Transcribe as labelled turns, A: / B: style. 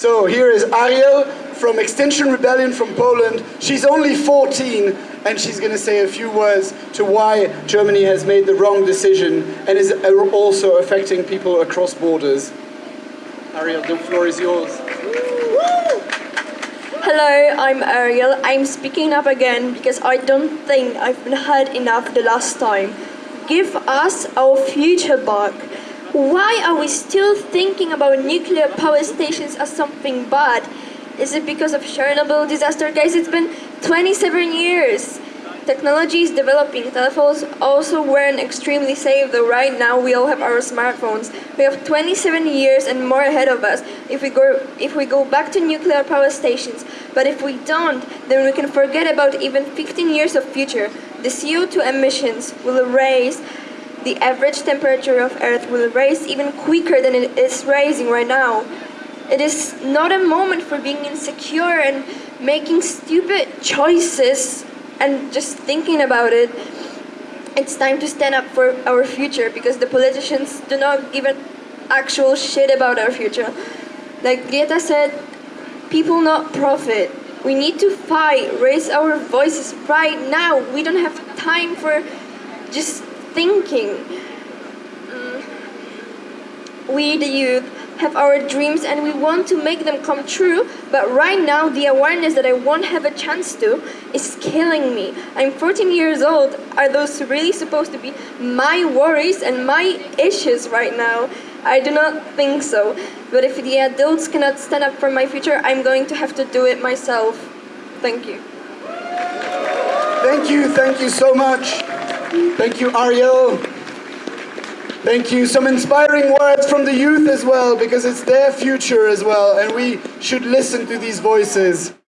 A: So here is Ariel from Extinction Rebellion from Poland. She's only 14 and she's going to say a few words to why Germany has made the wrong decision and is also affecting people across borders. Ariel, the floor is yours.
B: Hello, I'm Ariel. I'm speaking up again because I don't think I've been heard enough the last time. Give us our future back. Why are we still thinking about nuclear power stations as something bad? Is it because of Chernobyl disaster? Guys, it's been 27 years. Technology is developing. Telephones also weren't extremely safe, though right now we all have our smartphones. We have 27 years and more ahead of us if we go if we go back to nuclear power stations. But if we don't, then we can forget about even 15 years of future. The CO2 emissions will raise the average temperature of Earth will rise even quicker than it is rising right now. It is not a moment for being insecure and making stupid choices and just thinking about it. It's time to stand up for our future because the politicians do not give an actual shit about our future. Like Greta said, people not profit. We need to fight, raise our voices right now. We don't have time for just thinking. Mm. We, the youth, have our dreams and we want to make them come true, but right now the awareness that I won't have a chance to is killing me. I'm 14 years old. Are those really supposed to be my worries and my issues right now? I do not think so. But if the adults cannot stand up for my future, I'm going to have to do it myself. Thank you.
A: Thank you, thank you so much. Thank you, Ariel. Thank you. Some inspiring words from the youth as well, because it's their future as well, and we should listen to these voices.